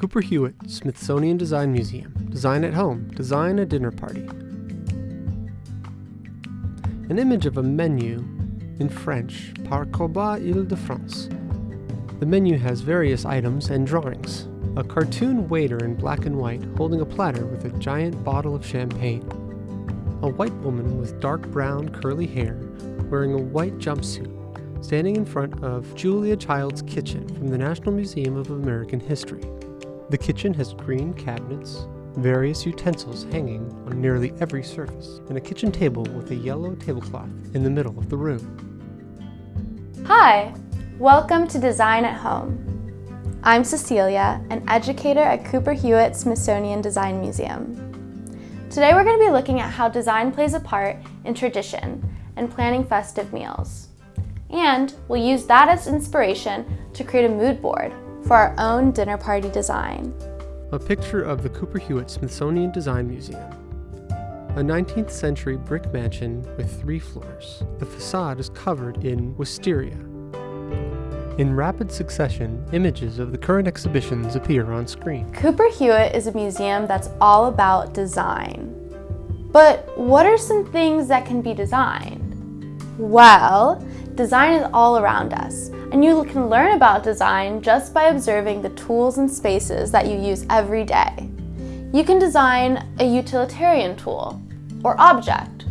Cooper Hewitt, Smithsonian Design Museum. Design at home. Design a dinner party. An image of a menu in French, paquebot Ile-de-France. The menu has various items and drawings. A cartoon waiter in black and white holding a platter with a giant bottle of champagne. A white woman with dark brown curly hair wearing a white jumpsuit standing in front of Julia Child's kitchen from the National Museum of American History. The kitchen has green cabinets, various utensils hanging on nearly every surface, and a kitchen table with a yellow tablecloth in the middle of the room. Hi, welcome to Design at Home. I'm Cecilia, an educator at Cooper Hewitt Smithsonian Design Museum. Today we're going to be looking at how design plays a part in tradition and planning festive meals. And we'll use that as inspiration to create a mood board for our own dinner party design. A picture of the Cooper Hewitt Smithsonian Design Museum. A 19th century brick mansion with three floors. The facade is covered in wisteria. In rapid succession, images of the current exhibitions appear on screen. Cooper Hewitt is a museum that's all about design. But what are some things that can be designed? Well, design is all around us, and you can learn about design just by observing the tools and spaces that you use every day. You can design a utilitarian tool or object,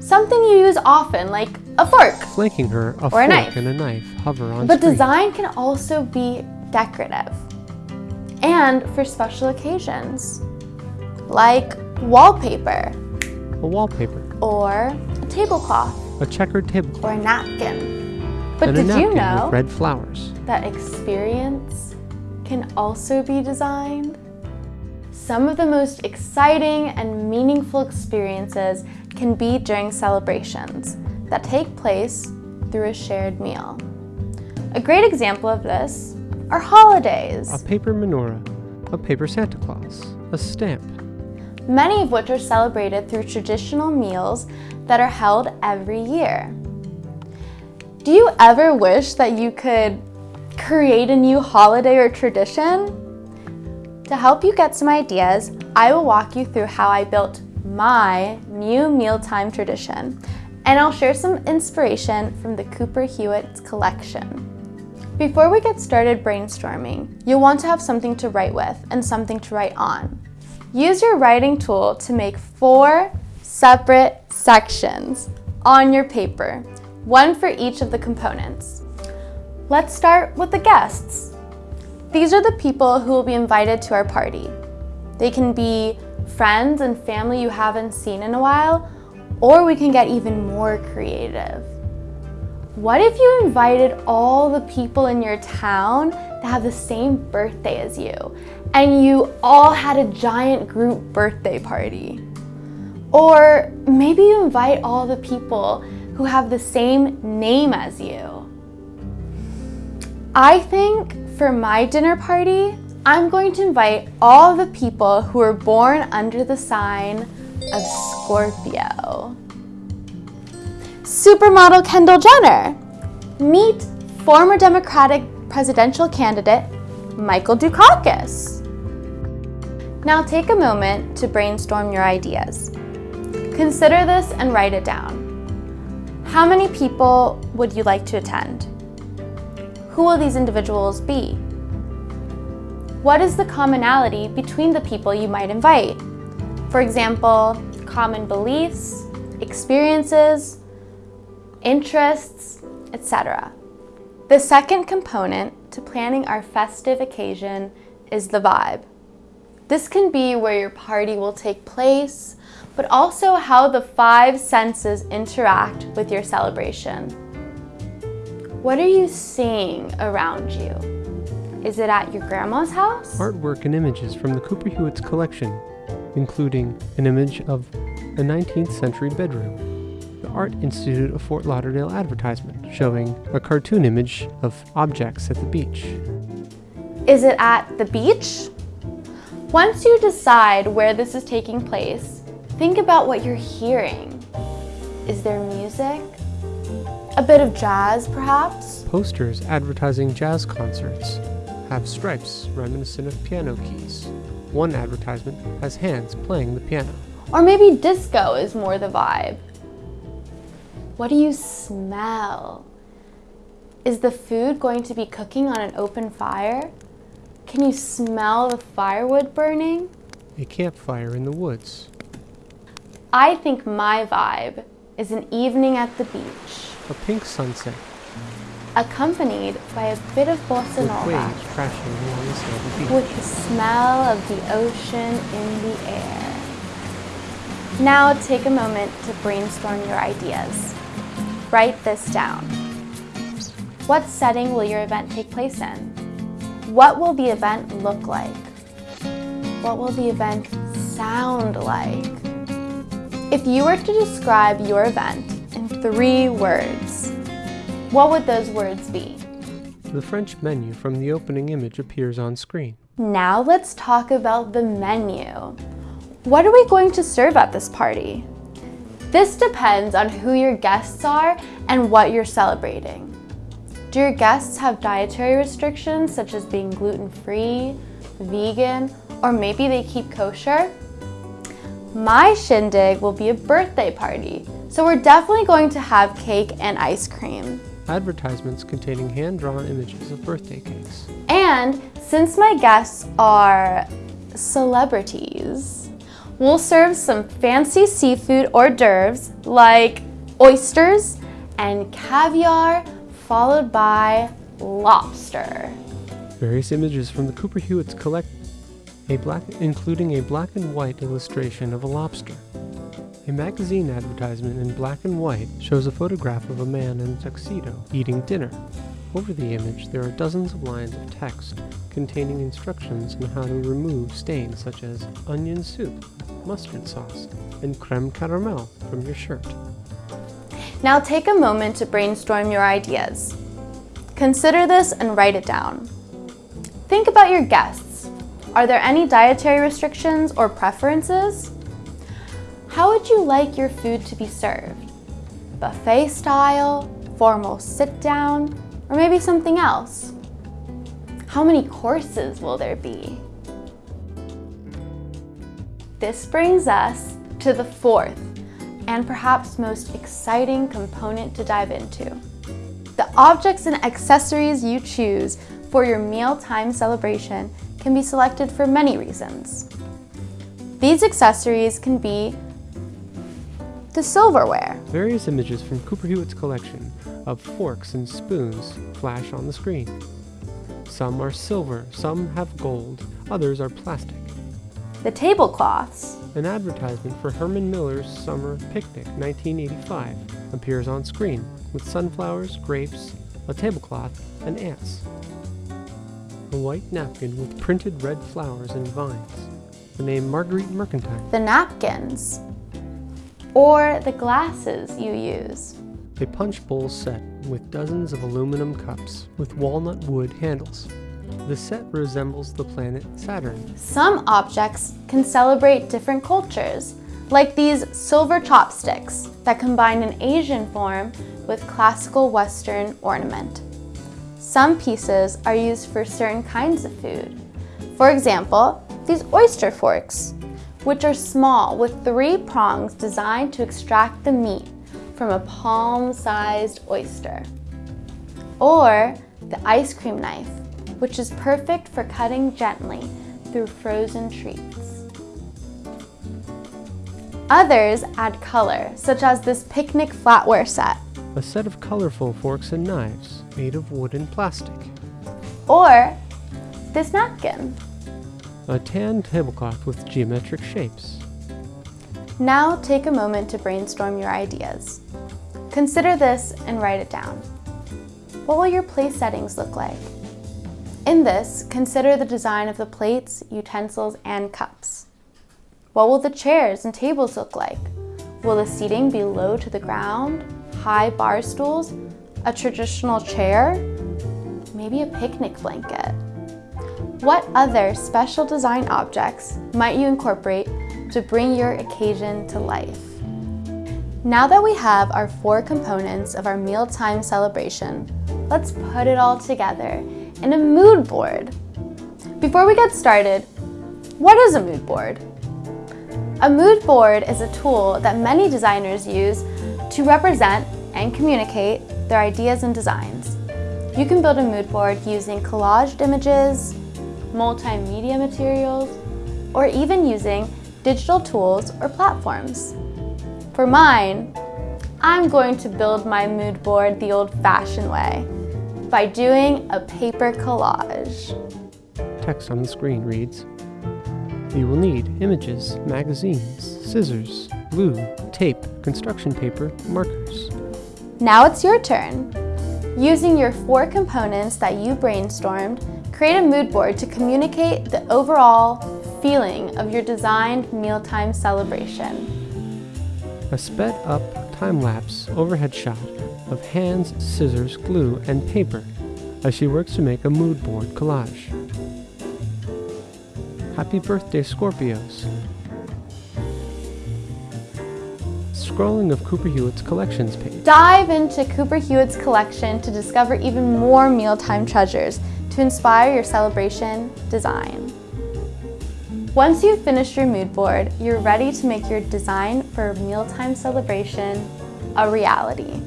something you use often like a fork. Flanking her, a Or a fork knife. and a knife hover on But screen. design can also be decorative and for special occasions, like wallpaper A wallpaper, or a tablecloth a checkered tablecloth, or a napkin. But and a did napkin you know with red flowers. that experience can also be designed? Some of the most exciting and meaningful experiences can be during celebrations that take place through a shared meal. A great example of this are holidays. A paper menorah, a paper Santa Claus, a stamp, many of which are celebrated through traditional meals that are held every year. Do you ever wish that you could create a new holiday or tradition? To help you get some ideas, I will walk you through how I built my new mealtime tradition, and I'll share some inspiration from the Cooper Hewitt's collection. Before we get started brainstorming, you'll want to have something to write with and something to write on. Use your writing tool to make four separate sections on your paper, one for each of the components. Let's start with the guests. These are the people who will be invited to our party. They can be friends and family you haven't seen in a while, or we can get even more creative. What if you invited all the people in your town that have the same birthday as you, and you all had a giant group birthday party? Or maybe you invite all the people who have the same name as you. I think for my dinner party, I'm going to invite all the people who were born under the sign of Scorpio. Supermodel Kendall Jenner. Meet former Democratic presidential candidate Michael Dukakis. Now take a moment to brainstorm your ideas. Consider this and write it down. How many people would you like to attend? Who will these individuals be? What is the commonality between the people you might invite? For example, common beliefs, experiences, interests, etc. The second component to planning our festive occasion is the vibe. This can be where your party will take place, but also how the five senses interact with your celebration. What are you seeing around you? Is it at your grandma's house? artwork and images from the Cooper Hewitt's collection, including an image of a 19th century bedroom, the Art Institute of Fort Lauderdale advertisement showing a cartoon image of objects at the beach. Is it at the beach? Once you decide where this is taking place, think about what you're hearing. Is there music? A bit of jazz, perhaps? Posters advertising jazz concerts have stripes reminiscent of piano keys. One advertisement has hands playing the piano. Or maybe disco is more the vibe. What do you smell? Is the food going to be cooking on an open fire? Can you smell the firewood burning? A campfire in the woods. I think my vibe is an evening at the beach, A pink sunset accompanied by a bit of bossa with nova, waves crashing along the sandy beach. with the smell of the ocean in the air. Now take a moment to brainstorm your ideas. Write this down. What setting will your event take place in? What will the event look like? What will the event sound like? If you were to describe your event in three words, what would those words be? The French menu from the opening image appears on screen. Now let's talk about the menu. What are we going to serve at this party? This depends on who your guests are and what you're celebrating. Do your guests have dietary restrictions such as being gluten-free, vegan, or maybe they keep kosher? My shindig will be a birthday party, so we're definitely going to have cake and ice cream. Advertisements containing hand-drawn images of birthday cakes. And since my guests are celebrities, we'll serve some fancy seafood hors d'oeuvres like oysters and caviar, followed by lobster. Various images from the Cooper Hewitt's collect a black including a black and white illustration of a lobster. A magazine advertisement in black and white shows a photograph of a man in a tuxedo eating dinner. Over the image, there are dozens of lines of text containing instructions on how to remove stains such as onion soup, mustard sauce, and creme caramel from your shirt. Now take a moment to brainstorm your ideas. Consider this and write it down. Think about your guests. Are there any dietary restrictions or preferences? How would you like your food to be served? Buffet style, formal sit down, or maybe something else? How many courses will there be? This brings us to the fourth and perhaps most exciting component to dive into. The objects and accessories you choose for your mealtime celebration can be selected for many reasons. These accessories can be the silverware, Various images from Cooper Hewitt's collection of forks and spoons flash on the screen. Some are silver, some have gold, others are plastic. The tablecloths, An advertisement for Herman Miller's Summer Picnic 1985 appears on screen with sunflowers, grapes, a tablecloth, and ants. A white napkin with printed red flowers and vines. The name Marguerite Mercantile. the napkins, or the glasses you use. A punch bowl set with dozens of aluminum cups with walnut wood handles. The set resembles the planet Saturn. Some objects can celebrate different cultures, like these silver chopsticks that combine an Asian form with classical Western ornament. Some pieces are used for certain kinds of food. For example, these oyster forks, which are small with three prongs designed to extract the meat from a palm-sized oyster. Or the ice cream knife, which is perfect for cutting gently through frozen treats. Others add color, such as this picnic flatware set, A set of colorful forks and knives made of wood and plastic. or this napkin. A tan tablecloth with geometric shapes. Now take a moment to brainstorm your ideas. Consider this and write it down. What will your place settings look like? In this, consider the design of the plates, utensils, and cups. What will the chairs and tables look like? Will the seating be low to the ground, high bar stools, a traditional chair, maybe a picnic blanket? What other special design objects might you incorporate to bring your occasion to life? Now that we have our four components of our mealtime celebration, let's put it all together in a mood board Before we get started, what is a mood board? A mood board is a tool that many designers use to represent and communicate their ideas and designs. You can build a mood board using collaged images, multimedia materials, or even using digital tools or platforms. For mine, I'm going to build my mood board the old-fashioned way by doing a paper collage. Text on the screen reads, You will need images, magazines, scissors, glue, tape, construction paper, markers. Now it's your turn. Using your four components that you brainstormed, create a mood board to communicate the overall feeling of your designed mealtime celebration. A sped up time-lapse overhead shot of hands, scissors, glue, and paper as she works to make a mood board collage. Happy birthday, Scorpios! Scrolling of Cooper Hewitt's collections page. Dive into Cooper Hewitt's collection to discover even more mealtime treasures to inspire your celebration design. Once you've finished your mood board, you're ready to make your design for a mealtime celebration a reality.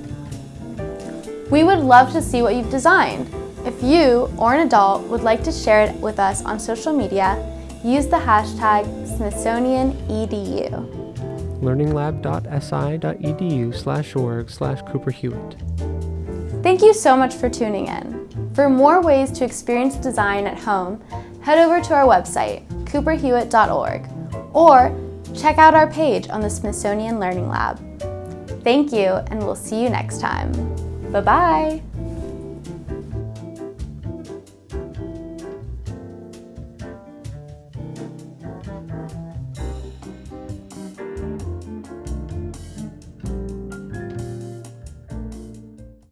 We would love to see what you've designed. If you or an adult would like to share it with us on social media, use the hashtag SmithsonianEDU. learninglab.si.edu slash org slash Cooper Hewitt. Thank you so much for tuning in. For more ways to experience design at home, head over to our website, cooperhewitt.org, or check out our page on the Smithsonian Learning Lab. Thank you, and we'll see you next time. Bye-bye.